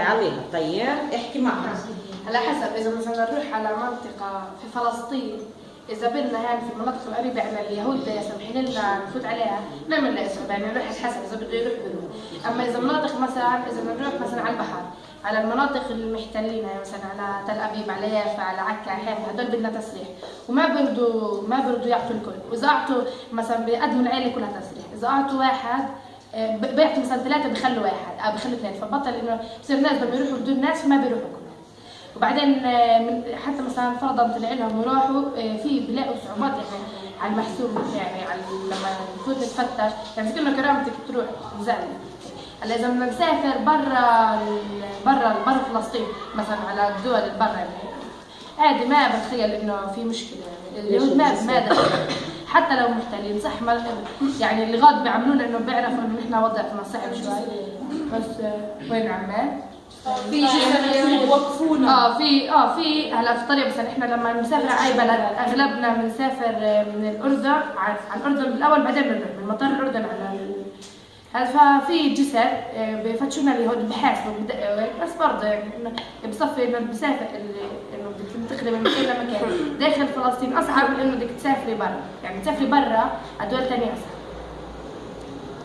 عليها طيب احكي معها على حسب إذا مثلا نروح على منطقة في فلسطين إذا بدنا هان في المناطق القريبة من اليهود سامحين لنا نفوت عليها نعمل لها اسم يعني نروح حسب إذا بده يروح بيروح أما إذا مناطق مثلا إذا بنروح مثلا على البحر على المناطق المحتلين يعني مثلا على تل أبيب على يافا على عكا حيفا هدول بدنا تسريح. وما بيرضوا ما بيرضوا يعطوا الكل. وإذا أعطوا مثلا بيقدموا العيلة كلها تسريح. إذا أعطوا واحد آه، ب- بيعطوا مثلا ثلاثة بخلوا واحد. أو بخلوا اثنين. فبطل إنه بصير الناس بدهم يروحوا بدون ناس فما بيروحوا كلهم وبعدين آه، حتى مثلا فرضا طلع لهم وراحوا آه، في بيلاقوا صعوبات يعني على المحسوب يعني على لما نفوت نتفتش يعني كنا كرامتك تروح زعل هلا إذا بدنا نسافر برا برا برا فلسطين مثلا على الدول اللي برا يعني عادي ما بتخيل إنه في مشكلة. يعني اليهود ما ما. حتى لو محتلين صح ما يعني اللي غاد بيعملونا إنه بيعرفوا إنه نحن وضعنا صعب شوي. بس آه، وين عمان؟ في شيء يوقفونا آه في آه في هلا في طريق مثلا إحنا لما بنسافر على أي بلد أغلبنا بنسافر آه، من الأردن على الأردن بالاول بعدين بنروح من مطار الأردن على ففي جسر آه، بفتشونا بحاسبوا بدقوا هيك بس برضه يعني إنه بصفي إنه بسافر اللي إنه بدك تنتقلي من مكان لمكان. داخل فلسطين أصعب من انه بدك تسافري برا. يعني تسافري برا على دول ثانية أصعب.